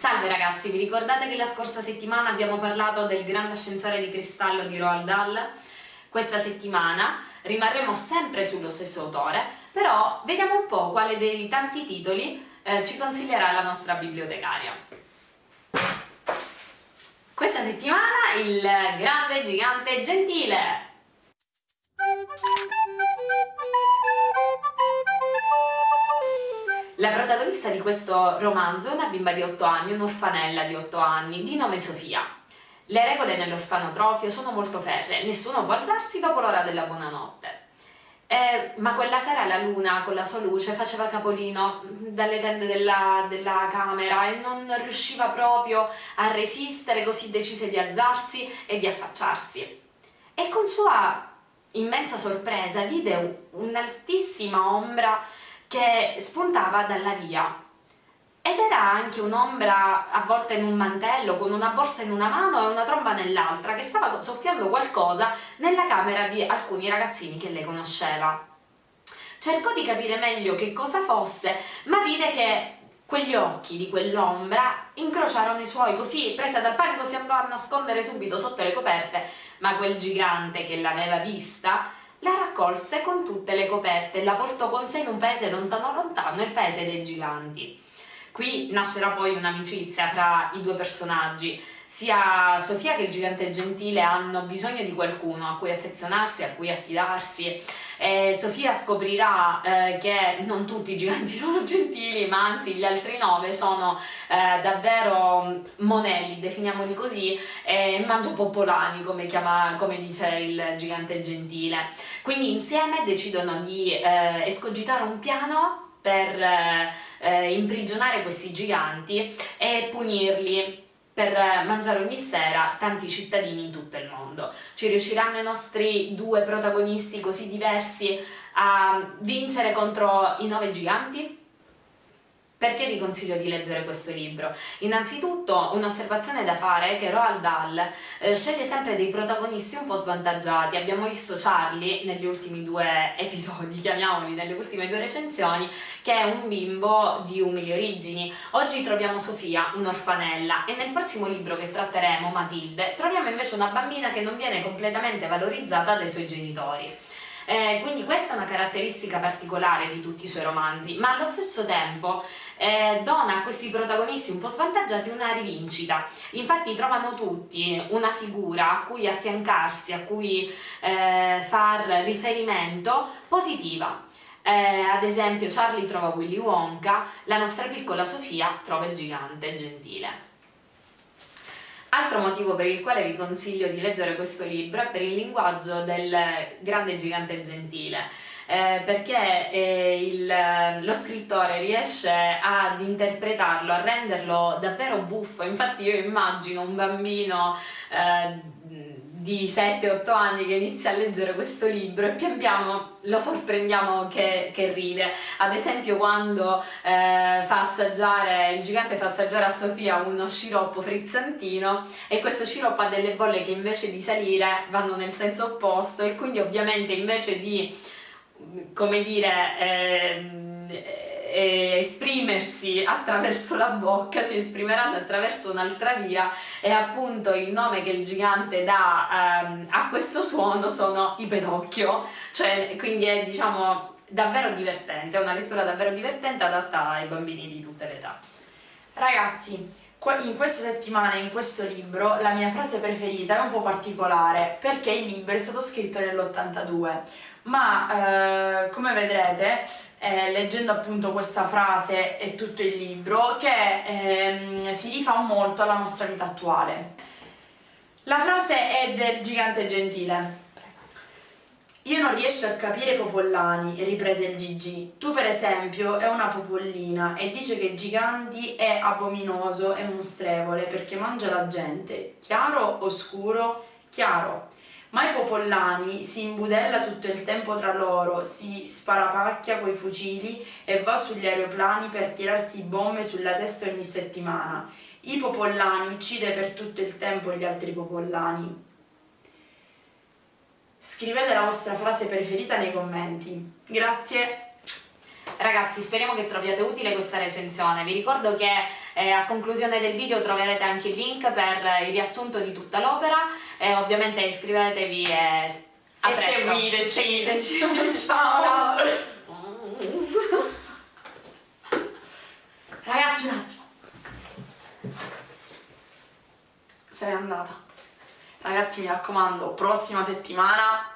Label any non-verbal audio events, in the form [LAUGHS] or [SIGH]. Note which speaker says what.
Speaker 1: Salve ragazzi, vi ricordate che la scorsa settimana abbiamo parlato del grande ascensore di cristallo di Roald Dahl? Questa settimana rimarremo sempre sullo stesso autore, però vediamo un po' quale dei tanti titoli eh, ci consiglierà la nostra bibliotecaria. Questa settimana il grande gigante gentile! Protagonista di questo romanzo è una bimba di 8 anni, un'orfanella di 8 anni, di nome Sofia. Le regole nell'orfanotrofio sono molto ferre, nessuno può alzarsi dopo l'ora della buonanotte. Eh, ma quella sera la luna con la sua luce faceva capolino dalle tende della, della, camera e non riusciva proprio a resistere, così decise di alzarsi e di affacciarsi. E con sua immensa sorpresa vide un'altissima ombra che spuntava dalla via ed era anche un'ombra avvolta in un mantello con una borsa in una mano e una tromba nell'altra che stava soffiando qualcosa nella camera di alcuni ragazzini che lei conosceva. Cercò di capire meglio che cosa fosse, ma vide che quegli occhi di quell'ombra incrociarono i suoi, così presa dal panico si andò a nascondere subito sotto le coperte, ma quel gigante che l'aveva vista la raccolse con tutte le coperte e la portò con sé in un paese lontano lontano, il paese dei giganti. Qui nascerà poi un'amicizia fra i due personaggi, sia Sofia che il gigante gentile hanno bisogno di qualcuno a cui affezionarsi, a cui affidarsi e Sofia scoprirà eh, che non tutti i giganti [LAUGHS] sono gentili ma anzi gli altri nove sono eh, davvero monelli, definiamoli così, e mangiapopolani come, chiama, come dice il gigante gentile. Quindi insieme decidono di eh, escogitare un piano per eh, imprigionare questi giganti e punirli per mangiare ogni sera tanti cittadini in tutto il mondo. Ci riusciranno i nostri due protagonisti così diversi a vincere contro i nove giganti? Perché vi consiglio di leggere questo libro? Innanzitutto un'osservazione da fare è che Roald Dahl eh, sceglie sempre dei protagonisti un po' svantaggiati. Abbiamo visto Charlie negli ultimi due [LAUGHS] episodi, chiamiamoli, nelle ultime due recensioni, che è un bimbo di umili origini. Oggi troviamo Sofia, un'orfanella, e nel prossimo libro che tratteremo, Matilde, troviamo invece una bambina che non viene completamente valorizzata dai suoi genitori. Eh, quindi questa è una caratteristica particolare di tutti i suoi romanzi, ma allo stesso tempo eh, dona a questi protagonisti un po' svantaggiati una rivincita. Infatti trovano tutti una figura a cui affiancarsi, a cui eh, far riferimento positiva. Eh, ad esempio Charlie trova Willy Wonka, la nostra piccola Sofia trova il gigante gentile. Altro motivo per il quale vi consiglio di leggere questo libro è per il linguaggio del grande gigante gentile, eh, perché eh, il, lo scrittore riesce ad interpretarlo, a renderlo davvero buffo, infatti io immagino un bambino eh, di 7-8 anni che inizia a leggere questo libro e pian piano lo sorprendiamo che, che ride. Ad esempio quando eh, fa assaggiare, il gigante fa assaggiare a Sofia uno sciroppo frizzantino e questo sciroppo ha delle bolle che invece di salire vanno nel senso opposto e quindi ovviamente invece di, come dire, eh, eh, esprimersi attraverso la bocca si esprimeranno attraverso un'altra via e appunto il nome che il gigante dà ehm, a questo suono sono i pedocchio, cioè quindi è diciamo davvero divertente, è una lettura davvero divertente adatta ai bambini di tutte le età.
Speaker 2: Ragazzi, in questa settimana, in questo libro, la mia frase preferita è un po' particolare perché il libro è stato scritto nell'82 ma eh, come vedrete eh, leggendo appunto questa frase e tutto il libro che ehm, si rifà molto alla nostra vita attuale. La frase è del gigante gentile. Io non riesco a capire popollani, riprese il Gigi. Tu per esempio è una popollina e dice che Giganti è abominoso e mostrevole perché mangia la gente. Chiaro o scuro? Chiaro ma i popollani si imbudella tutto il tempo tra loro, si sparapacchia coi fucili e va sugli aeroplani per tirarsi bombe sulla testa ogni settimana. I popollani uccide per tutto il tempo gli altri popollani. Scrivete la vostra frase preferita nei commenti. Grazie!
Speaker 1: Ragazzi, speriamo che troviate utile questa recensione. Vi ricordo che eh, a conclusione del video troverete anche il link per il riassunto di tutta l'opera e ovviamente iscrivetevi e,
Speaker 2: a e seguiteci.
Speaker 1: seguiteci. [LAUGHS]
Speaker 2: Ciao.
Speaker 1: Ciao.
Speaker 2: Ragazzi, un attimo. Se n'è andata. Ragazzi, mi raccomando, prossima settimana